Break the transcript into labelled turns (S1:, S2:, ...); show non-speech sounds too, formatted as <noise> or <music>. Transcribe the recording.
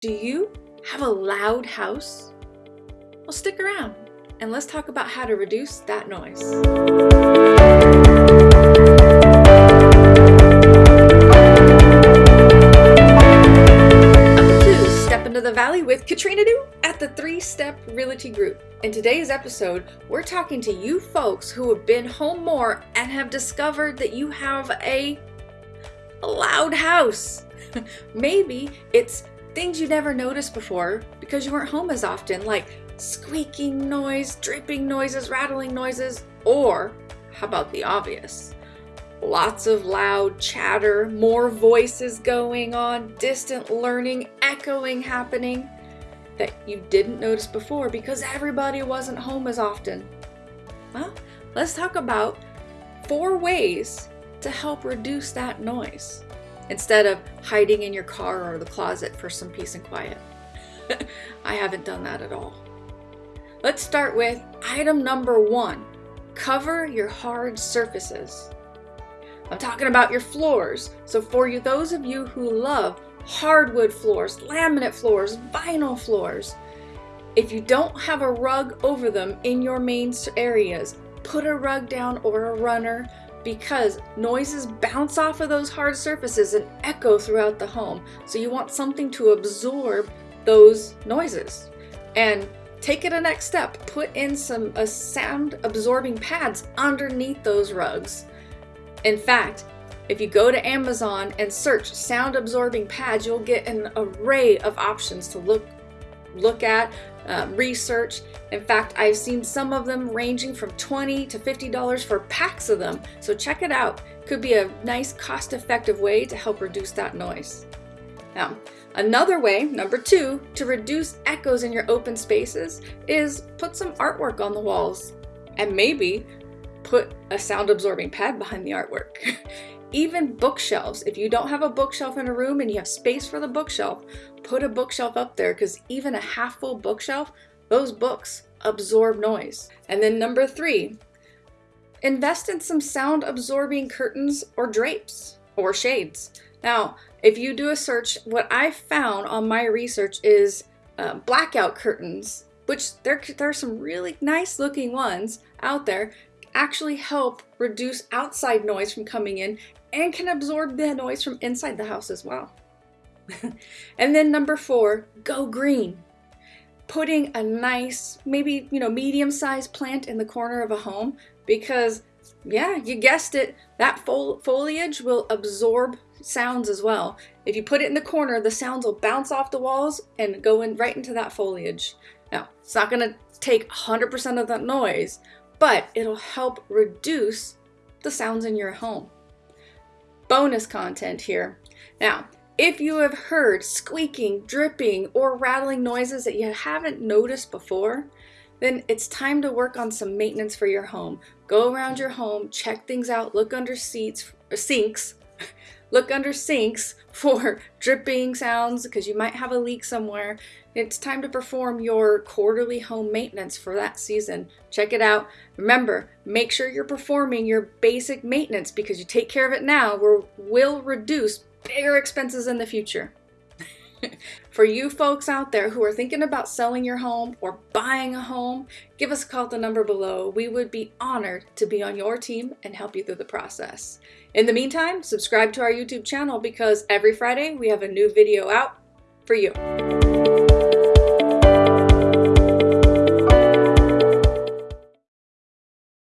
S1: Do you have a loud house? Well, stick around and let's talk about how to reduce that noise. Step into the Valley with Katrina Do at the Three Step Realty Group. In today's episode, we're talking to you folks who have been home more and have discovered that you have a loud house. <laughs> Maybe it's things you never noticed before because you weren't home as often, like squeaking noise, dripping noises, rattling noises, or how about the obvious? Lots of loud chatter, more voices going on, distant learning, echoing happening that you didn't notice before because everybody wasn't home as often. Well, let's talk about four ways to help reduce that noise instead of hiding in your car or the closet for some peace and quiet. <laughs> I haven't done that at all. Let's start with item number one cover your hard surfaces. I'm talking about your floors. So, for you, those of you who love hardwood floors, laminate floors, vinyl floors, if you don't have a rug over them in your main areas, put a rug down or a runner because noises bounce off of those hard surfaces and echo throughout the home. So you want something to absorb those noises. And take it a next step. Put in some uh, sound absorbing pads underneath those rugs. In fact, if you go to Amazon and search sound absorbing pads, you'll get an array of options to look look at, um, research. In fact, I've seen some of them ranging from 20 to $50 for packs of them. So check it out. Could be a nice cost effective way to help reduce that noise. Now, another way, number two, to reduce echoes in your open spaces is put some artwork on the walls and maybe put a sound absorbing pad behind the artwork. <laughs> Even bookshelves, if you don't have a bookshelf in a room and you have space for the bookshelf, put a bookshelf up there because even a half full bookshelf, those books absorb noise. And then number three, invest in some sound absorbing curtains or drapes or shades. Now, if you do a search, what I found on my research is uh, blackout curtains, which there, there are some really nice looking ones out there, actually help reduce outside noise from coming in and can absorb the noise from inside the house as well. <laughs> and then number four, go green. Putting a nice, maybe, you know, medium sized plant in the corner of a home because, yeah, you guessed it, that fol foliage will absorb sounds as well. If you put it in the corner, the sounds will bounce off the walls and go in right into that foliage. Now, it's not going to take 100% of that noise, but it'll help reduce the sounds in your home. Bonus content here. Now, if you have heard squeaking, dripping, or rattling noises that you haven't noticed before, then it's time to work on some maintenance for your home. Go around your home, check things out, look under seats, sinks, look under sinks <laughs> for dripping sounds because you might have a leak somewhere. It's time to perform your quarterly home maintenance for that season. Check it out. Remember, make sure you're performing your basic maintenance because you take care of it now will reduce bigger expenses in the future. <laughs> For you folks out there who are thinking about selling your home or buying a home, give us a call at the number below. We would be honored to be on your team and help you through the process. In the meantime, subscribe to our YouTube channel because every Friday we have a new video out for you.